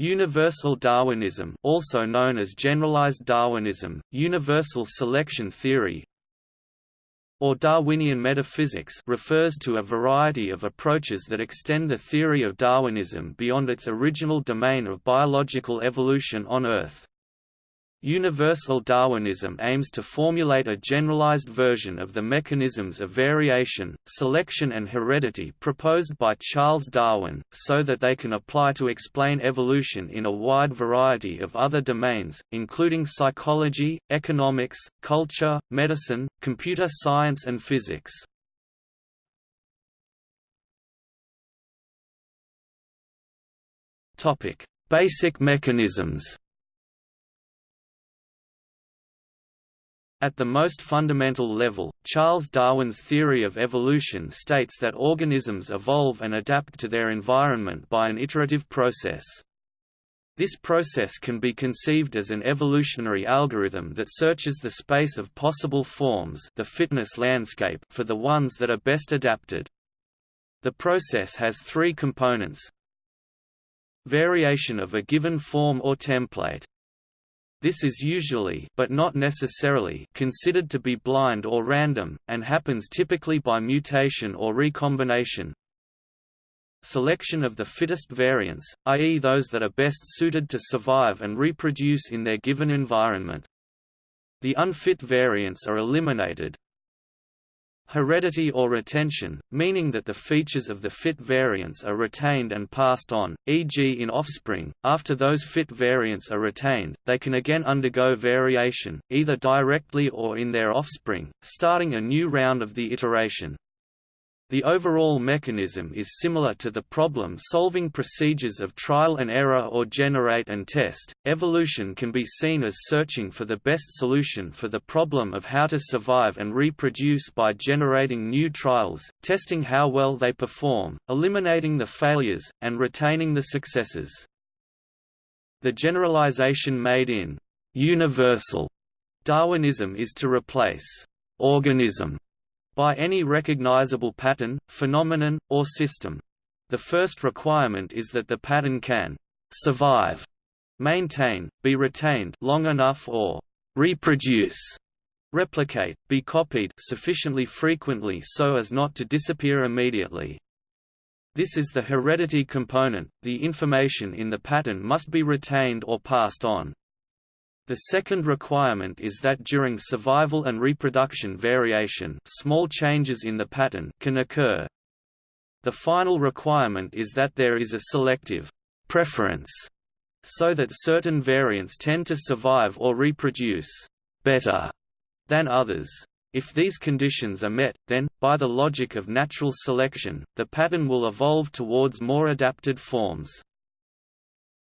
Universal Darwinism also known as generalized Darwinism, universal selection theory or Darwinian metaphysics refers to a variety of approaches that extend the theory of Darwinism beyond its original domain of biological evolution on Earth. Universal Darwinism aims to formulate a generalized version of the mechanisms of variation, selection and heredity proposed by Charles Darwin, so that they can apply to explain evolution in a wide variety of other domains, including psychology, economics, culture, medicine, computer science and physics. Basic mechanisms At the most fundamental level, Charles Darwin's theory of evolution states that organisms evolve and adapt to their environment by an iterative process. This process can be conceived as an evolutionary algorithm that searches the space of possible forms the fitness landscape for the ones that are best adapted. The process has three components Variation of a given form or template this is usually but not necessarily considered to be blind or random, and happens typically by mutation or recombination. Selection of the fittest variants, i.e. those that are best suited to survive and reproduce in their given environment. The unfit variants are eliminated, heredity or retention, meaning that the features of the fit variants are retained and passed on, e.g. in offspring. After those fit variants are retained, they can again undergo variation, either directly or in their offspring, starting a new round of the iteration. The overall mechanism is similar to the problem-solving procedures of trial and error or generate and test. Evolution can be seen as searching for the best solution for the problem of how to survive and reproduce by generating new trials, testing how well they perform, eliminating the failures, and retaining the successes. The generalization made in universal Darwinism is to replace organism by any recognizable pattern, phenomenon, or system. The first requirement is that the pattern can survive, maintain, be retained long enough or reproduce, replicate, be copied sufficiently frequently so as not to disappear immediately. This is the heredity component, the information in the pattern must be retained or passed on. The second requirement is that during survival and reproduction variation small changes in the pattern can occur. The final requirement is that there is a selective preference so that certain variants tend to survive or reproduce better than others. If these conditions are met, then, by the logic of natural selection, the pattern will evolve towards more adapted forms.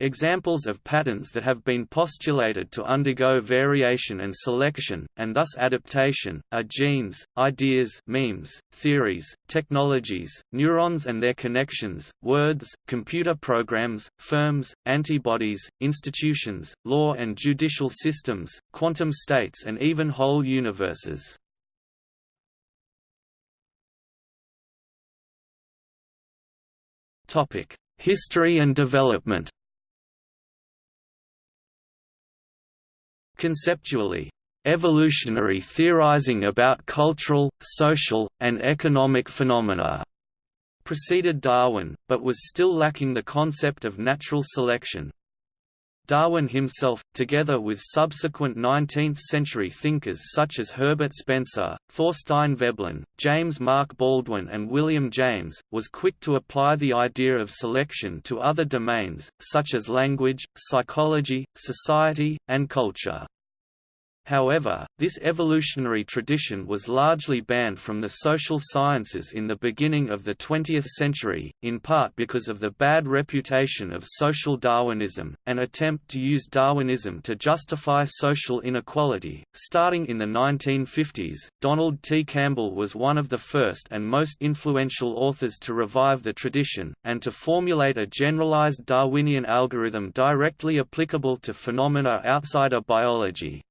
Examples of patterns that have been postulated to undergo variation and selection, and thus adaptation, are genes, ideas memes, theories, technologies, neurons and their connections, words, computer programs, firms, antibodies, institutions, law and judicial systems, quantum states and even whole universes. History and development Conceptually, evolutionary theorizing about cultural, social, and economic phenomena preceded Darwin, but was still lacking the concept of natural selection. Darwin himself, together with subsequent 19th-century thinkers such as Herbert Spencer, Thorstein Veblen, James Mark Baldwin and William James, was quick to apply the idea of selection to other domains, such as language, psychology, society, and culture. However, this evolutionary tradition was largely banned from the social sciences in the beginning of the 20th century, in part because of the bad reputation of social Darwinism, an attempt to use Darwinism to justify social inequality. Starting in the 1950s, Donald T. Campbell was one of the first and most influential authors to revive the tradition, and to formulate a generalized Darwinian algorithm directly applicable to phenomena outside of biology.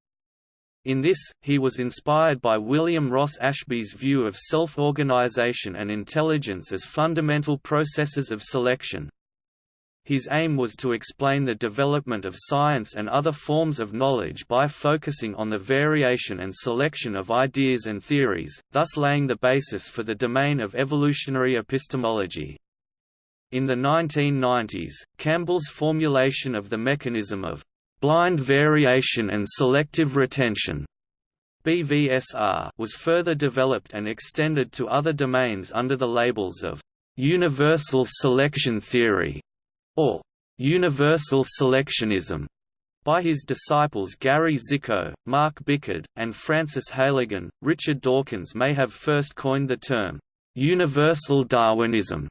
In this, he was inspired by William Ross Ashby's view of self-organization and intelligence as fundamental processes of selection. His aim was to explain the development of science and other forms of knowledge by focusing on the variation and selection of ideas and theories, thus laying the basis for the domain of evolutionary epistemology. In the 1990s, Campbell's formulation of the mechanism of blind variation and selective retention BVSR was further developed and extended to other domains under the labels of universal selection theory or universal selectionism by his disciples Gary Cziko, Mark Bickhard, and Francis Heylighen. Richard Dawkins may have first coined the term universal Darwinism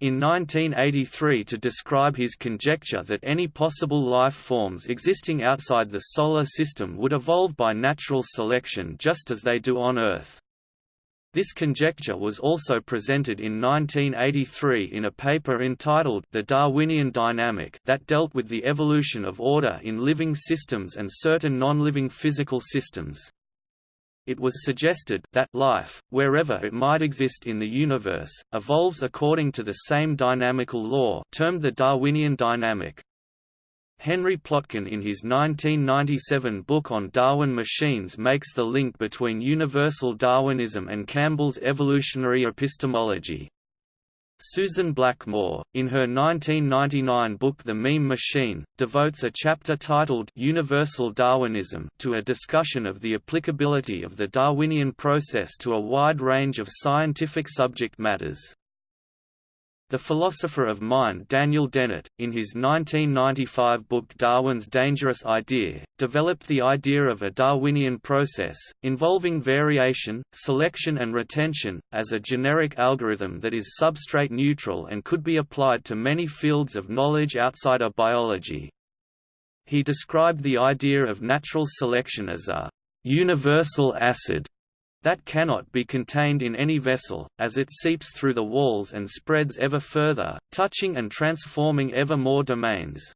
in 1983 to describe his conjecture that any possible life forms existing outside the Solar System would evolve by natural selection just as they do on Earth. This conjecture was also presented in 1983 in a paper entitled The Darwinian Dynamic that dealt with the evolution of order in living systems and certain non-living physical systems. It was suggested that life, wherever it might exist in the universe, evolves according to the same dynamical law termed the Darwinian dynamic. Henry Plotkin in his 1997 book on Darwin machines makes the link between universal Darwinism and Campbell's evolutionary epistemology. Susan Blackmore, in her 1999 book The Meme Machine, devotes a chapter titled Universal Darwinism to a discussion of the applicability of the Darwinian process to a wide range of scientific subject matters. The philosopher of mind Daniel Dennett, in his 1995 book Darwin's Dangerous Idea, developed the idea of a Darwinian process, involving variation, selection and retention, as a generic algorithm that is substrate neutral and could be applied to many fields of knowledge outside of biology. He described the idea of natural selection as a universal acid that cannot be contained in any vessel, as it seeps through the walls and spreads ever further, touching and transforming ever more domains.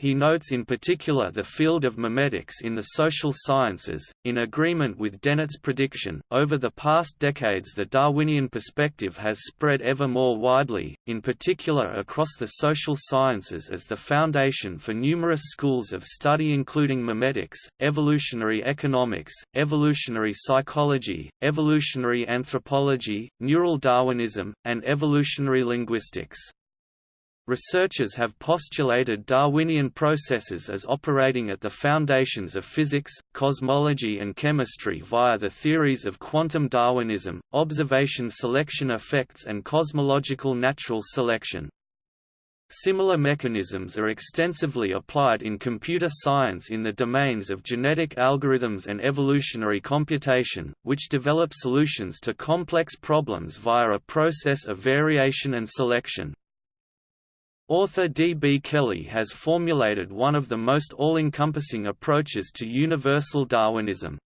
He notes in particular the field of memetics in the social sciences. In agreement with Dennett's prediction, over the past decades the Darwinian perspective has spread ever more widely, in particular across the social sciences as the foundation for numerous schools of study including memetics, evolutionary economics, evolutionary psychology, evolutionary anthropology, neural Darwinism, and evolutionary linguistics. Researchers have postulated Darwinian processes as operating at the foundations of physics, cosmology and chemistry via the theories of quantum Darwinism, observation selection effects and cosmological natural selection. Similar mechanisms are extensively applied in computer science in the domains of genetic algorithms and evolutionary computation, which develop solutions to complex problems via a process of variation and selection. Author D. B. Kelly has formulated one of the most all-encompassing approaches to universal Darwinism.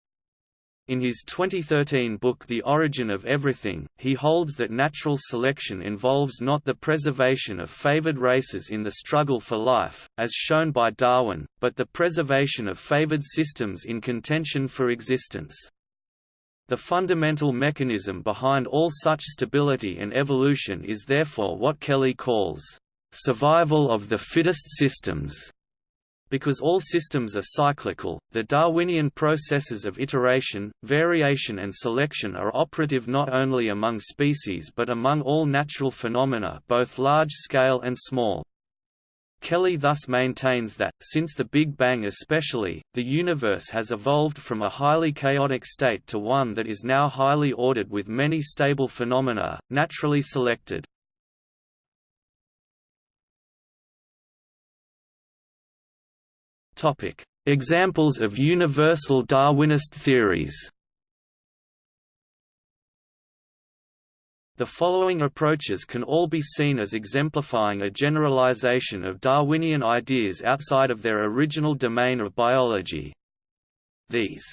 In his 2013 book The Origin of Everything, he holds that natural selection involves not the preservation of favored races in the struggle for life, as shown by Darwin, but the preservation of favored systems in contention for existence. The fundamental mechanism behind all such stability and evolution is therefore what Kelly calls survival of the fittest systems. Because all systems are cyclical, the Darwinian processes of iteration, variation and selection are operative not only among species but among all natural phenomena both large-scale and small. Kelly thus maintains that, since the Big Bang especially, the universe has evolved from a highly chaotic state to one that is now highly ordered with many stable phenomena, naturally selected. Examples of universal Darwinist theories. The following approaches can all be seen as exemplifying a generalization of Darwinian ideas outside of their original domain of biology. These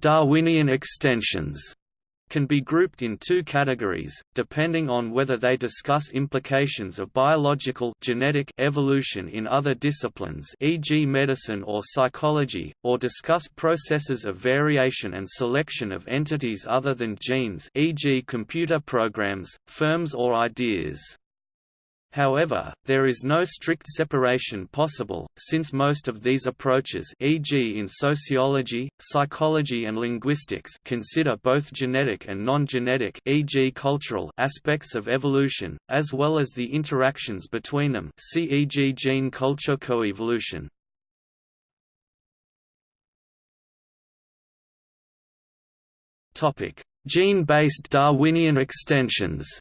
Darwinian extensions can be grouped in two categories, depending on whether they discuss implications of biological genetic evolution in other disciplines e.g. medicine or psychology, or discuss processes of variation and selection of entities other than genes e.g. computer programs, firms or ideas. However, there is no strict separation possible, since most of these approaches e.g. in sociology, psychology and linguistics consider both genetic and non-genetic e.g. cultural aspects of evolution, as well as the interactions between them see e.g. gene-culture coevolution. Gene-based Darwinian extensions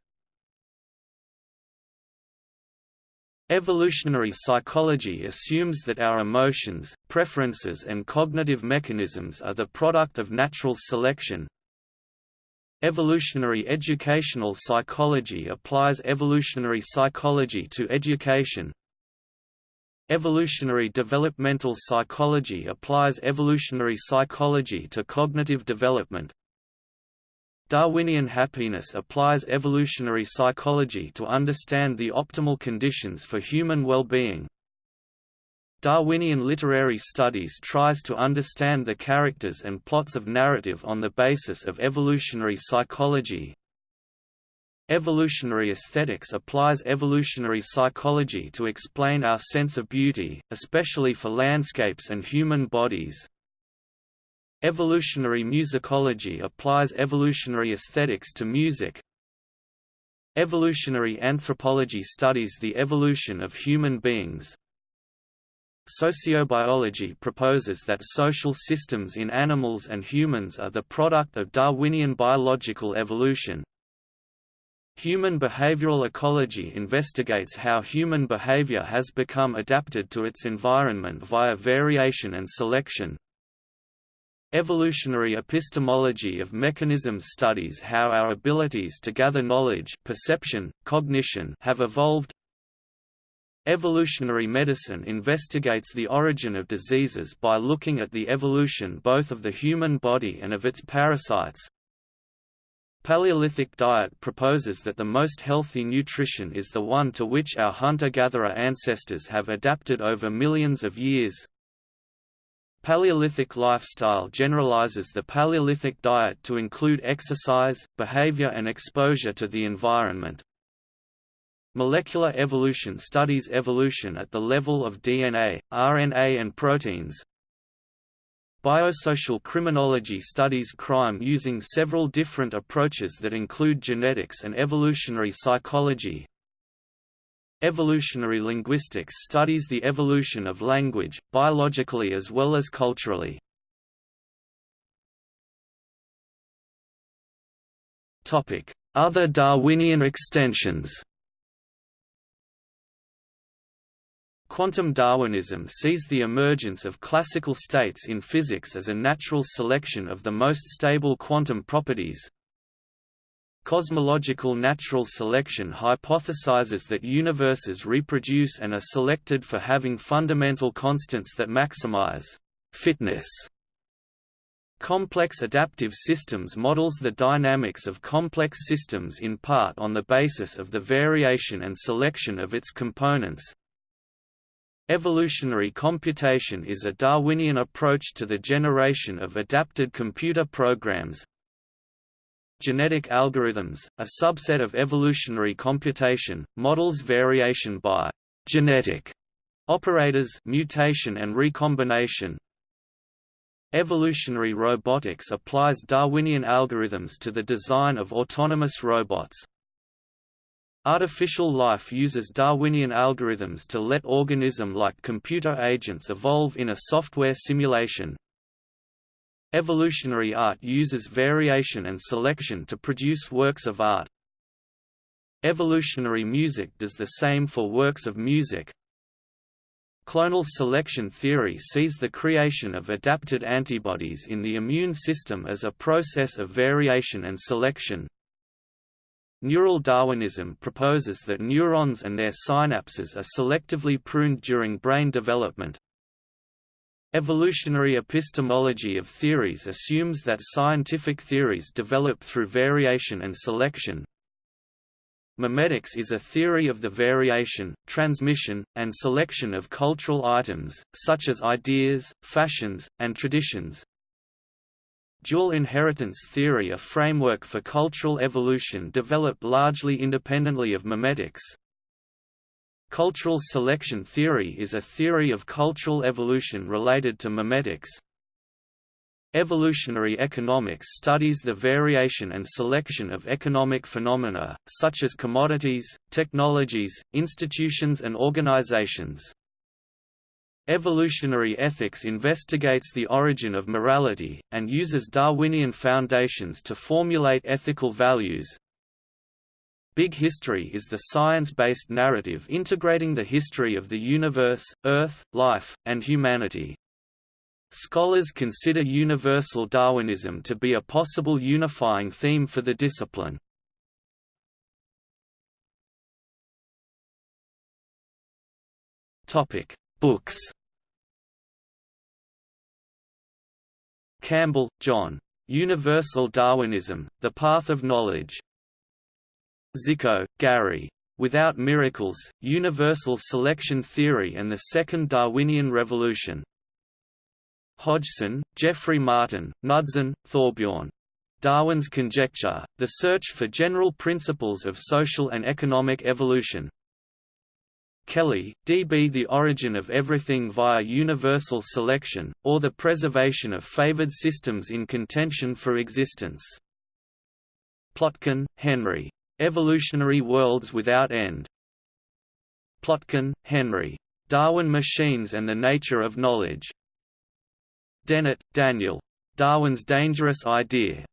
Evolutionary psychology assumes that our emotions, preferences and cognitive mechanisms are the product of natural selection. Evolutionary educational psychology applies evolutionary psychology to education. Evolutionary developmental psychology applies evolutionary psychology to cognitive development. Darwinian happiness applies evolutionary psychology to understand the optimal conditions for human well-being. Darwinian literary studies tries to understand the characters and plots of narrative on the basis of evolutionary psychology. Evolutionary aesthetics applies evolutionary psychology to explain our sense of beauty, especially for landscapes and human bodies. Evolutionary musicology applies evolutionary aesthetics to music. Evolutionary anthropology studies the evolution of human beings. Sociobiology proposes that social systems in animals and humans are the product of Darwinian biological evolution. Human behavioral ecology investigates how human behavior has become adapted to its environment via variation and selection. Evolutionary epistemology of mechanisms studies how our abilities to gather knowledge perception, cognition have evolved. Evolutionary medicine investigates the origin of diseases by looking at the evolution both of the human body and of its parasites. Paleolithic diet proposes that the most healthy nutrition is the one to which our hunter-gatherer ancestors have adapted over millions of years. Paleolithic lifestyle generalizes the Paleolithic diet to include exercise, behavior and exposure to the environment. Molecular evolution studies evolution at the level of DNA, RNA and proteins. Biosocial criminology studies crime using several different approaches that include genetics and evolutionary psychology, Evolutionary linguistics studies the evolution of language, biologically as well as culturally. Other Darwinian extensions Quantum Darwinism sees the emergence of classical states in physics as a natural selection of the most stable quantum properties, Cosmological natural selection hypothesizes that universes reproduce and are selected for having fundamental constants that maximize fitness. Complex adaptive systems models the dynamics of complex systems in part on the basis of the variation and selection of its components. Evolutionary computation is a Darwinian approach to the generation of adapted computer programs, Genetic algorithms, a subset of evolutionary computation, models variation by genetic operators mutation and recombination. Evolutionary robotics applies Darwinian algorithms to the design of autonomous robots. Artificial life uses Darwinian algorithms to let organism-like computer agents evolve in a software simulation. Evolutionary art uses variation and selection to produce works of art. Evolutionary music does the same for works of music. Clonal selection theory sees the creation of adapted antibodies in the immune system as a process of variation and selection. Neural Darwinism proposes that neurons and their synapses are selectively pruned during brain development, Evolutionary epistemology of theories assumes that scientific theories develop through variation and selection. Memetics is a theory of the variation, transmission, and selection of cultural items, such as ideas, fashions, and traditions. Dual inheritance theory a framework for cultural evolution developed largely independently of memetics, Cultural selection theory is a theory of cultural evolution related to memetics. Evolutionary economics studies the variation and selection of economic phenomena, such as commodities, technologies, institutions and organizations. Evolutionary ethics investigates the origin of morality, and uses Darwinian foundations to formulate ethical values. Big History is the science-based narrative integrating the history of the universe, Earth, life, and humanity. Scholars consider universal Darwinism to be a possible unifying theme for the discipline. Books Campbell, John. Universal Darwinism, The Path of Knowledge. Cziko, Gary. Without Miracles, Universal Selection Theory and the Second Darwinian Revolution. Hodgson, Geoffrey Martin, Knudsen, Thorbjorn. Darwin's Conjecture, The Search for General Principles of Social and Economic Evolution. Kelly, D.B. The Origin of Everything via Universal Selection, or the Preservation of Favored Systems in Contention for Existence. Plotkin, Henry. Evolutionary Worlds Without End. Plotkin, Henry. Darwin Machines and the Nature of Knowledge. Dennett, Daniel. Darwin's Dangerous Idea.